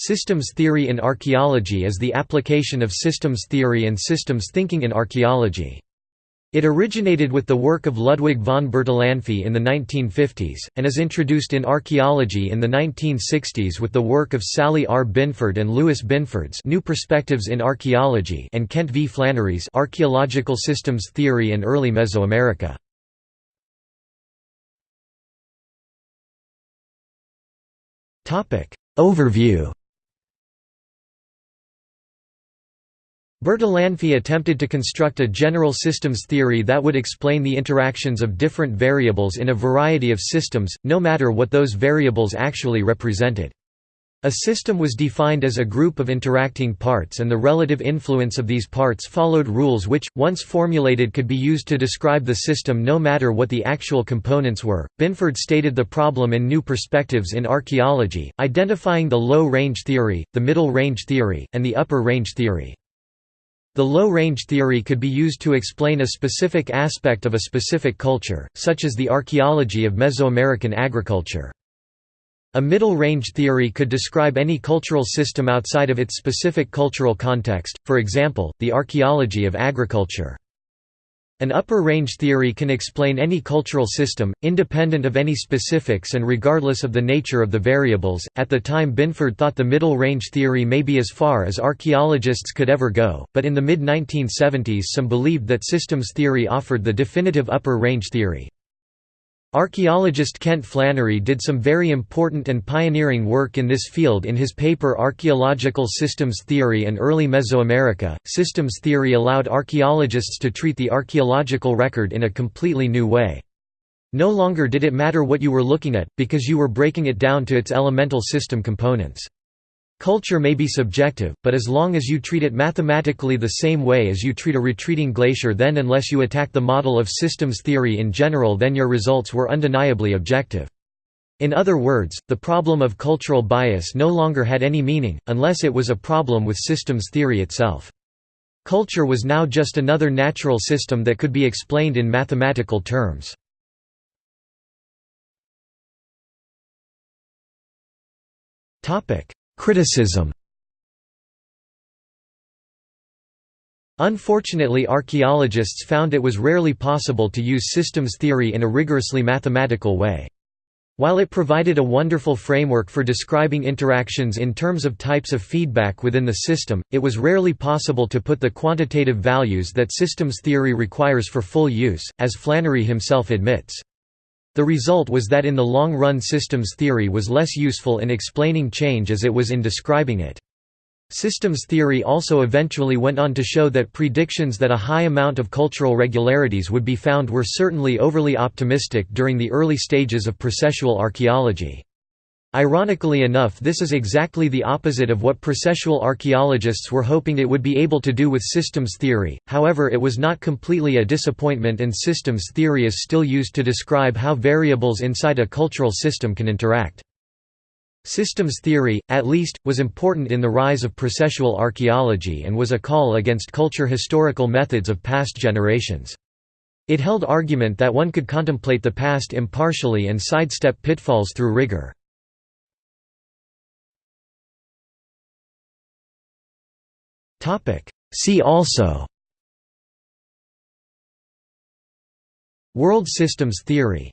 Systems theory in archaeology is the application of systems theory and systems thinking in archaeology. It originated with the work of Ludwig von Bertalanffy in the 1950s, and is introduced in archaeology in the 1960s with the work of Sally R. Binford and Lewis Binford's New Perspectives in Archaeology and Kent V. Flannery's Archaeological Systems Theory in Early Mesoamerica. Overview Bertalanffy attempted to construct a general systems theory that would explain the interactions of different variables in a variety of systems, no matter what those variables actually represented. A system was defined as a group of interacting parts and the relative influence of these parts followed rules which, once formulated could be used to describe the system no matter what the actual components were. Binford stated the problem in New Perspectives in Archaeology, identifying the low-range theory, the middle-range theory, and the upper-range theory. The low-range theory could be used to explain a specific aspect of a specific culture, such as the archaeology of Mesoamerican agriculture. A middle-range theory could describe any cultural system outside of its specific cultural context, for example, the archaeology of agriculture. An upper range theory can explain any cultural system, independent of any specifics and regardless of the nature of the variables. At the time, Binford thought the middle range theory may be as far as archaeologists could ever go, but in the mid 1970s, some believed that systems theory offered the definitive upper range theory. Archaeologist Kent Flannery did some very important and pioneering work in this field in his paper Archaeological Systems Theory and Early Mesoamerica. Systems theory allowed archaeologists to treat the archaeological record in a completely new way. No longer did it matter what you were looking at, because you were breaking it down to its elemental system components. Culture may be subjective, but as long as you treat it mathematically the same way as you treat a retreating glacier then unless you attack the model of systems theory in general then your results were undeniably objective. In other words, the problem of cultural bias no longer had any meaning, unless it was a problem with systems theory itself. Culture was now just another natural system that could be explained in mathematical terms. Topic: Criticism Unfortunately archaeologists found it was rarely possible to use systems theory in a rigorously mathematical way. While it provided a wonderful framework for describing interactions in terms of types of feedback within the system, it was rarely possible to put the quantitative values that systems theory requires for full use, as Flannery himself admits. The result was that in the long run systems theory was less useful in explaining change as it was in describing it. Systems theory also eventually went on to show that predictions that a high amount of cultural regularities would be found were certainly overly optimistic during the early stages of processual archaeology. Ironically enough this is exactly the opposite of what processual archaeologists were hoping it would be able to do with systems theory, however it was not completely a disappointment and systems theory is still used to describe how variables inside a cultural system can interact. Systems theory, at least, was important in the rise of processual archaeology and was a call against culture historical methods of past generations. It held argument that one could contemplate the past impartially and sidestep pitfalls through rigor. See also. World systems theory